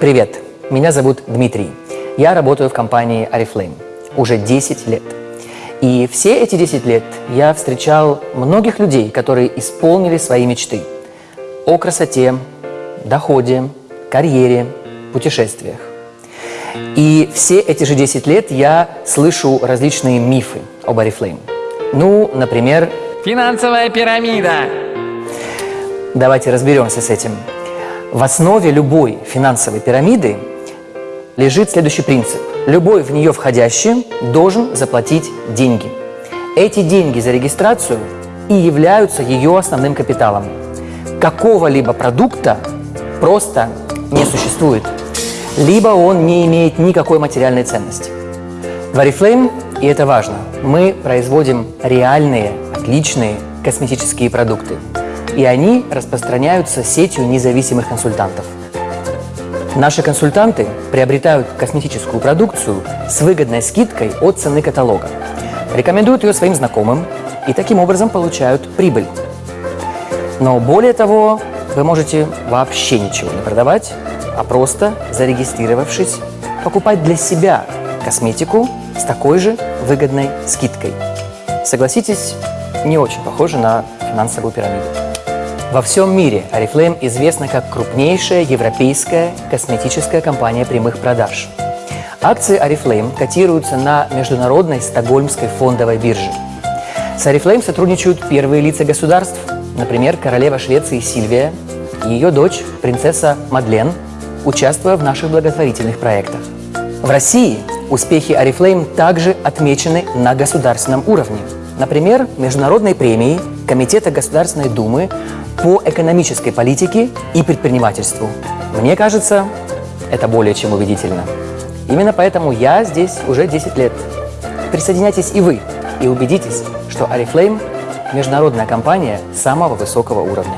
Привет, меня зовут Дмитрий. Я работаю в компании Oriflame уже 10 лет. И все эти 10 лет я встречал многих людей, которые исполнили свои мечты о красоте, доходе, карьере, путешествиях. И все эти же 10 лет я слышу различные мифы об Oriflame. Ну, например, Финансовая пирамида. давайте разберемся с этим. В основе любой финансовой пирамиды лежит следующий принцип. Любой в нее входящий должен заплатить деньги. Эти деньги за регистрацию и являются ее основным капиталом. Какого-либо продукта просто не существует, либо он не имеет никакой материальной ценности. В Oriflame, и это важно, мы производим реальные, отличные косметические продукты. И они распространяются сетью независимых консультантов. Наши консультанты приобретают косметическую продукцию с выгодной скидкой от цены каталога, рекомендуют ее своим знакомым и таким образом получают прибыль. Но более того, вы можете вообще ничего не продавать, а просто зарегистрировавшись, покупать для себя косметику с такой же выгодной скидкой. Согласитесь, не очень похоже на финансовую пирамиду. Во всем мире Oriflame известна как крупнейшая европейская косметическая компания прямых продаж. Акции Oriflame котируются на международной стокгольмской фондовой бирже. С Oriflame сотрудничают первые лица государств, например, королева Швеции Сильвия и ее дочь, принцесса Мадлен, участвуя в наших благотворительных проектах. В России успехи Oriflame также отмечены на государственном уровне. Например, международной премией Комитета Государственной Думы по экономической политике и предпринимательству. Мне кажется, это более чем убедительно. Именно поэтому я здесь уже 10 лет. Присоединяйтесь и вы, и убедитесь, что Oriflame – международная компания самого высокого уровня.